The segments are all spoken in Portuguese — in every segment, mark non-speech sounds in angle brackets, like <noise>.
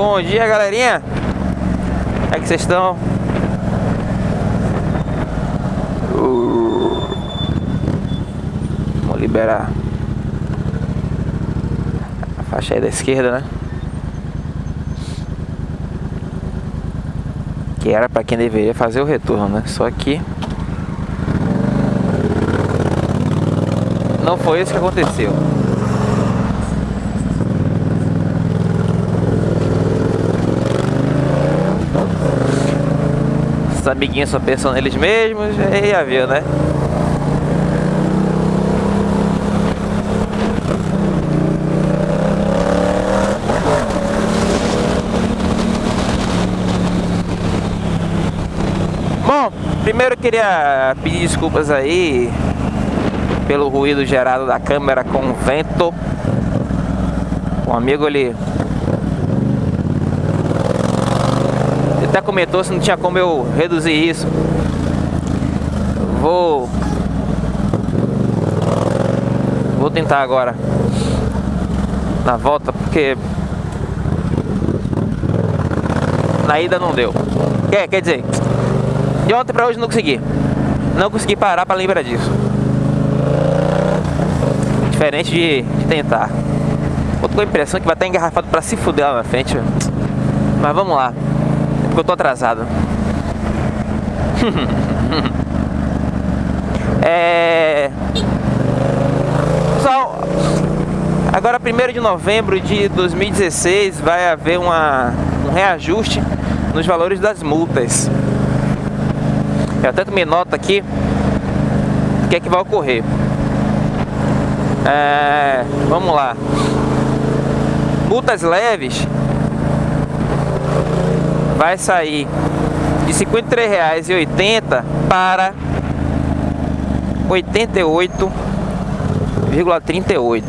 Bom dia, galerinha. Como é que vocês estão? Uh. Vamos liberar a faixa aí da esquerda, né? Que era para quem deveria fazer o retorno, né? Só que não foi isso que aconteceu. Os amiguinhos só pensam neles mesmos, aí já viu, né? Bom, primeiro eu queria pedir desculpas aí pelo ruído gerado da câmera com o vento. Um amigo ele até comentou se não tinha como eu reduzir isso. Vou vou tentar agora na volta porque na ida não deu. Quer, quer dizer, de ontem para hoje não consegui. Não consegui parar para lembrar disso. Diferente de, de tentar. Eu com a impressão que vai estar engarrafado para se fuder lá na frente. Mas vamos lá. Porque eu tô atrasado. <laughs> é... Pessoal, agora 1 de novembro de 2016 vai haver uma, um reajuste nos valores das multas. Eu até tomei nota aqui o que é que vai ocorrer. É, vamos lá. Multas leves vai sair de R$ 53,80 para R$ 88,38.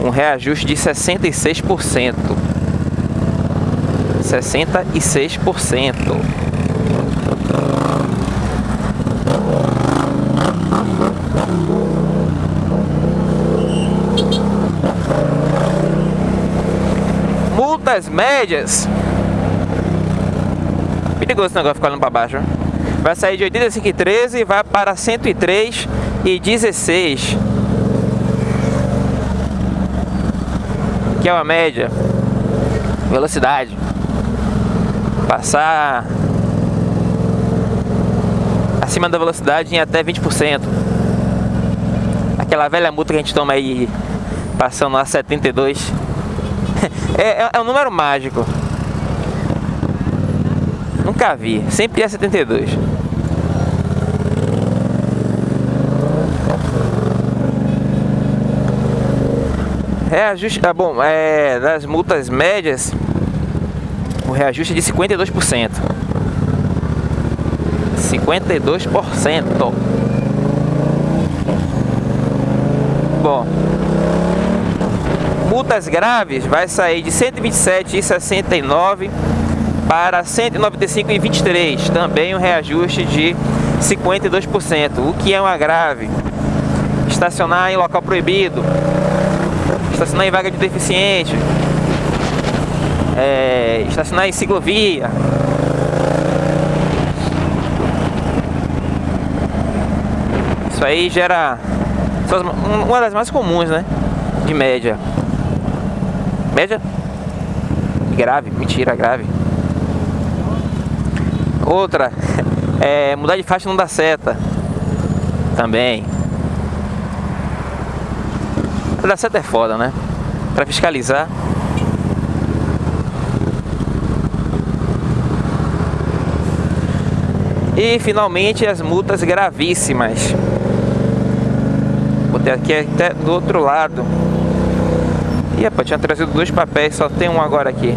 Um reajuste de 66%. 66%. multas médias perigoso esse negócio ficar olhando para baixo vai sair de 85,13 e vai para 103,16 que é uma média. Velocidade. Passar acima da velocidade em até 20% aquela velha multa que a gente toma aí passando a 72 <laughs> é, é, é um número mágico. Nunca vi. Sempre é 72. Reajuste, ah, bom, é, das multas médias, o reajuste é de 52%. 52%. Bom, multas graves vai sair de 127,69 para 195,23, também um reajuste de 52%, o que é uma grave. Estacionar em local proibido, estacionar em vaga de deficiente, é, estacionar em ciclovia. Isso aí gera uma das mais comuns, né? De média. Média? Grave, mentira, grave. Outra, <laughs> é, mudar de faixa não dá seta. Também. Dar seta é foda, né? Pra fiscalizar. E finalmente as multas gravíssimas. Botei aqui até do outro lado. Ih, rapaz, tinha trazido dois papéis, só tem um agora aqui.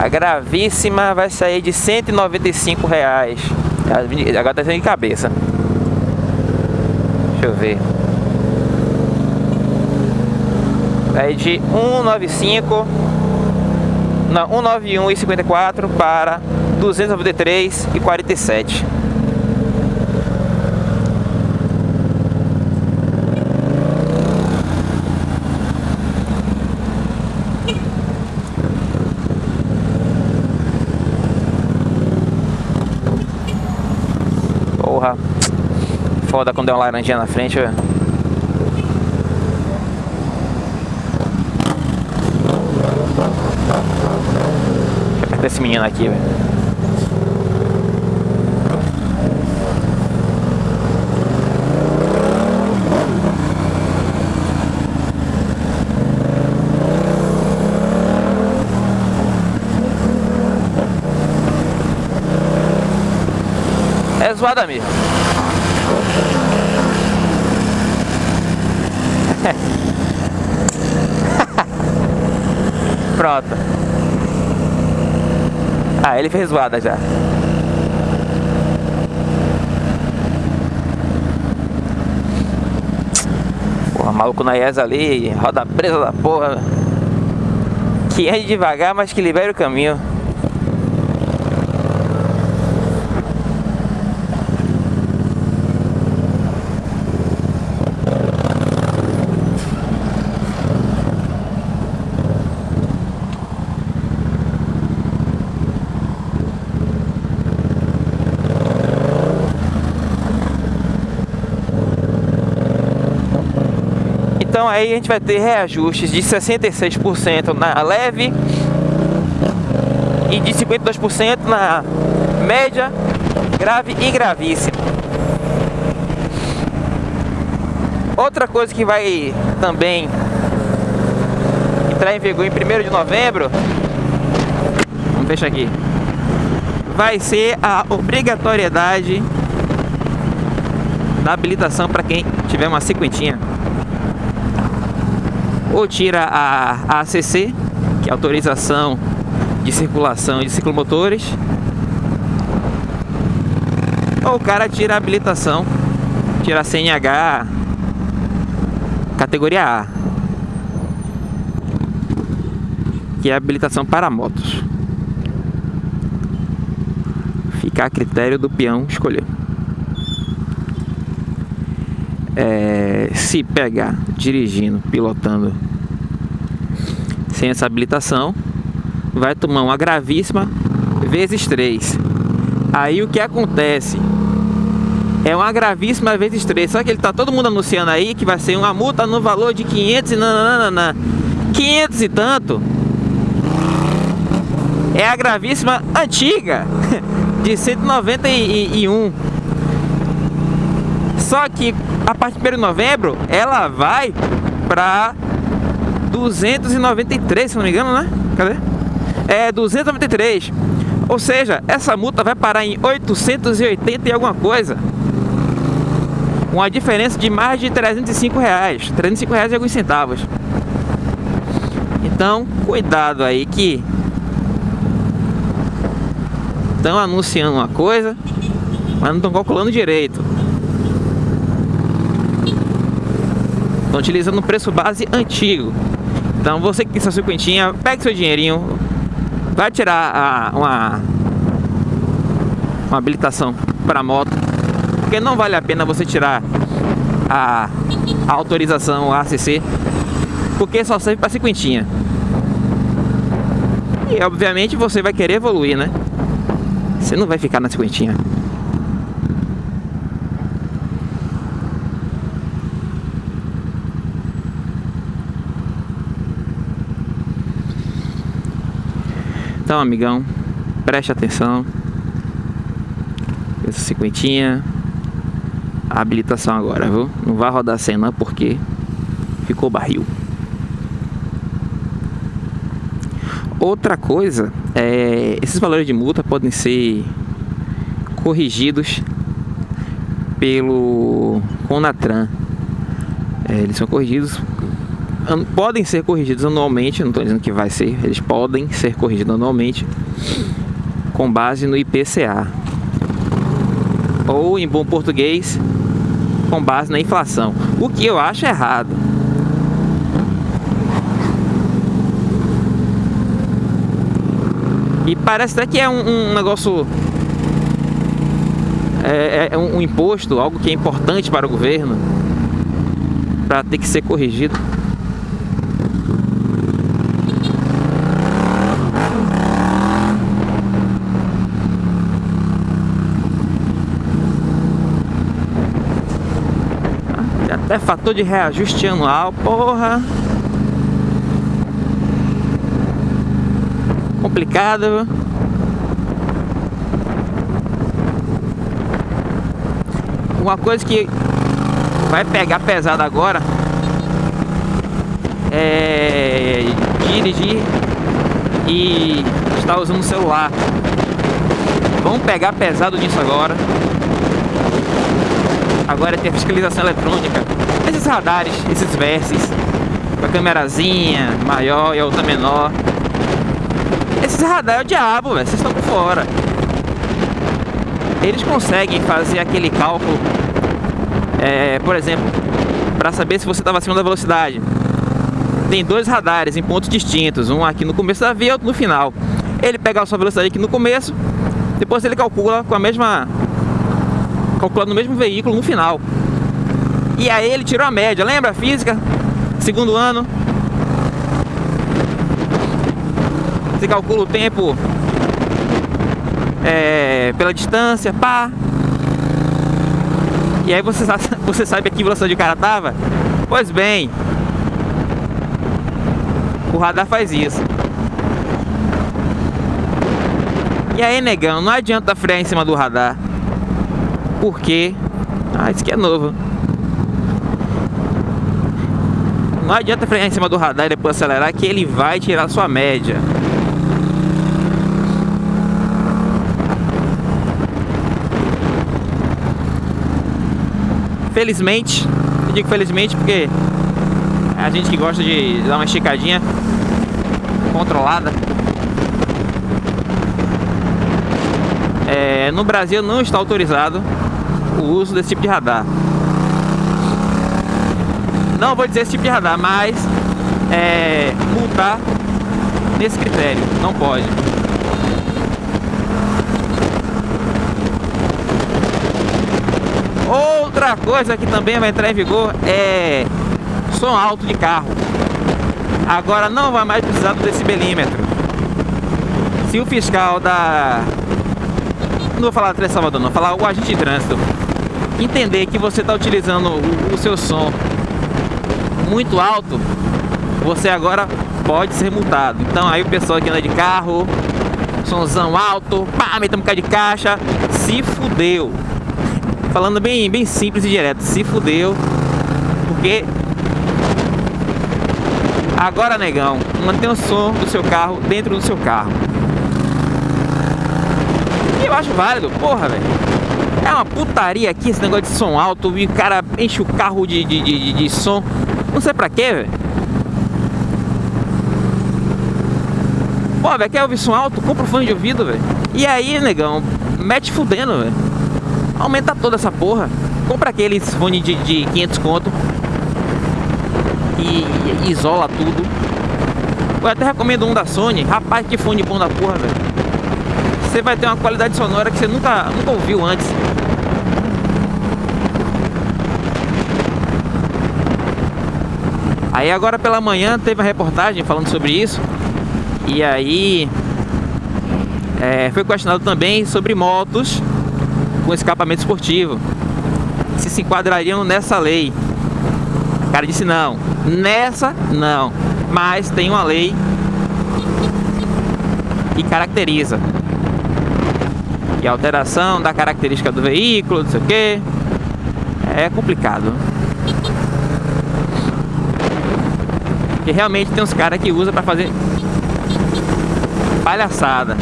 A gravíssima vai sair de 195 reais. Agora tá sendo de cabeça. Deixa eu ver. Vai de 195 não, 191,54 para 293,47. Foda quando é uma laranjinha na frente, velho. Deixa eu apertar esse menino aqui, velho. É zoada mesmo. <laughs> Pronto. Ah, ele fez zoada já. Porra, maluco na IES ali, roda presa da porra. Que ande devagar, mas que libere o caminho. Então aí a gente vai ter reajustes de 66% na leve e de 52% na média, grave e gravíssima. Outra coisa que vai também entrar em vigor em 1 de novembro, vamos fechar aqui, vai ser a obrigatoriedade da habilitação para quem tiver uma cinquentinha ou tira a ACC, que é autorização de circulação de ciclomotores, ou o cara tira a habilitação, tira a CNH categoria A, que é a habilitação para motos. Fica a critério do peão escolher. É, se pegar dirigindo, pilotando sem essa habilitação, vai tomar uma gravíssima vezes 3. Aí o que acontece? É uma gravíssima vezes 3. Só que ele tá todo mundo anunciando aí que vai ser uma multa no valor de 500 e nananana. 500 e tanto. É a gravíssima antiga de 191. Só que a partir de 1 de novembro ela vai para 293, se não me engano, né? Cadê? É 293. Ou seja, essa multa vai parar em 880 e alguma coisa. Uma diferença de mais de 305 reais. 305 reais e alguns centavos. Então, cuidado aí que estão anunciando uma coisa, mas não estão calculando direito. Estão utilizando um preço base antigo. Então você que tem sua cinquentinha, pegue seu dinheirinho, vai tirar a, uma, uma habilitação para moto, porque não vale a pena você tirar a, a autorização a ACC, porque só serve para cinquentinha. E obviamente você vai querer evoluir, né? Você não vai ficar na cinquentinha. Então, amigão, preste atenção. Essa cinquentinha. A habilitação agora, viu? Não vai rodar cena porque ficou barril. Outra coisa, é, esses valores de multa podem ser corrigidos pelo Conatran. É, eles são corrigidos podem ser corrigidos anualmente, não estou dizendo que vai ser, eles podem ser corrigidos anualmente com base no IPCA. Ou em bom português, com base na inflação. O que eu acho errado. E parece até que é um, um negócio é, é, um imposto, algo que é importante para o governo, para ter que ser corrigido. É fator de reajuste anual, porra. Complicado. Uma coisa que vai pegar pesado agora é dirigir e estar usando o celular. Vamos pegar pesado nisso agora. Agora é ter fiscalização eletrônica. Esses radares, esses verses, com a câmerazinha maior e a outra menor. Esses radares é o diabo. Vocês estão por fora. Eles conseguem fazer aquele cálculo, é, por exemplo, para saber se você estava acima da velocidade. Tem dois radares em pontos distintos, um aqui no começo da via e outro no final. Ele pega a sua velocidade aqui no começo, depois ele calcula com a mesma calculando o mesmo veículo no final. E aí ele tirou a média, lembra? Física, segundo ano. Você calcula o tempo é, pela distância, pá. E aí você, <laughs> você sabe a que velocidade o cara tava? Pois bem, o radar faz isso. E aí, negão, não adianta frear em cima do radar. Porque... Ah, isso aqui é novo. Não adianta frear em cima do radar e depois acelerar que ele vai tirar sua média. Felizmente, eu digo felizmente porque é a gente que gosta de dar uma esticadinha controlada. É, no Brasil não está autorizado o uso desse tipo de radar. Não vou dizer esse tipo de radar, mas é, multar nesse critério, não pode. Outra coisa que também vai entrar em vigor é som alto de carro. Agora não vai mais precisar do decibelímetro. Se o fiscal da... Não vou falar Três Salvador não, vou falar o agente de trânsito entender que você está utilizando o, seu som muito alto, você agora pode ser multado. Então aí o pessoal que anda de carro, somzão alto, pá, um bocado de caixa, se fudeu. Falando bem, bem simples e direto, se fudeu, porque Agora, negão, mantenha o som do seu carro dentro do seu carro. E eu acho válido, porra, velho. É uma putaria aqui esse negócio de som alto e o cara enche o carro de, de, de, de som. Não sei pra quê, velho. Pô, velho, quer ouvir som alto? Compra um fone de ouvido, velho. E aí, negão, mete fudendo, velho. Aumenta toda essa porra. Compra aqueles fone de, de 500 conto e isola tudo. Eu até recomendo um da Sony. Rapaz, que fone bom da porra, velho. Você vai ter uma qualidade sonora que você nunca, nunca ouviu antes. Aí agora pela manhã teve uma reportagem falando sobre isso. E aí é, foi questionado também sobre motos com escapamento esportivo. Se se enquadrariam nessa lei. O cara disse não, nessa não, mas tem uma lei que caracteriza. E alteração da característica do veículo, não sei o que, é complicado. Porque realmente tem uns caras que usam para fazer palhaçada.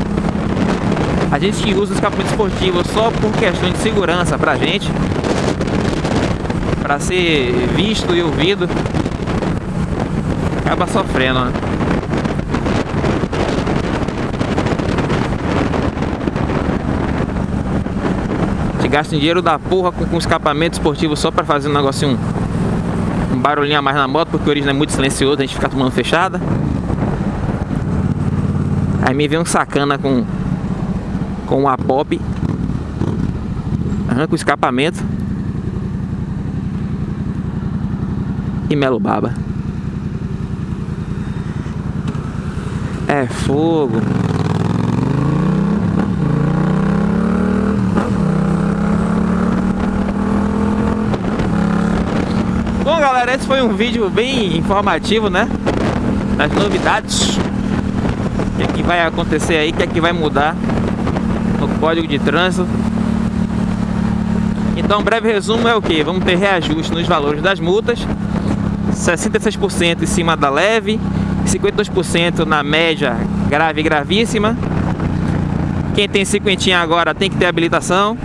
A gente que usa os escapamento esportivo só por questão de segurança pra gente para ser visto e ouvido, acaba sofrendo, né? Gasta dinheiro da porra com, com escapamento esportivo só para fazer um negocinho, um barulhinho a mais na moto, porque o origem é muito silencioso, a gente fica tomando fechada. Aí me vem um sacana com com a pop arranca o escapamento e Melo Baba. É fogo. Galera, esse foi um vídeo bem informativo, né? Das novidades. O que, é que vai acontecer aí, o que é que vai mudar no Código de Trânsito. Então, um breve resumo é o que? Vamos ter reajuste nos valores das multas, 66% em cima da leve, 52% na média grave e gravíssima. Quem tem cinquentinha agora tem que ter habilitação.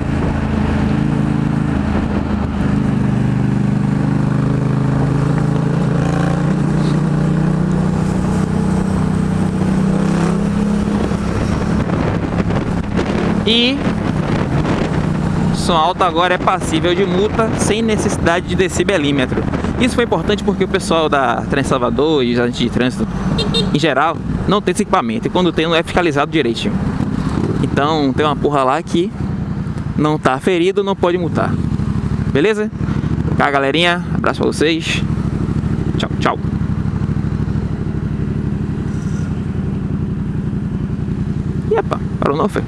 E som alto agora é passível de multa sem necessidade de decibelímetro. Isso foi importante porque o pessoal da Trans Salvador e os agentes de trânsito, em geral, não tem esse equipamento. E quando tem, não é fiscalizado direitinho. Então, tem uma porra lá que não tá ferido, não pode multar. Beleza? Tá, galerinha? Abraço pra vocês. Tchau, tchau. E epa, parou não, foi?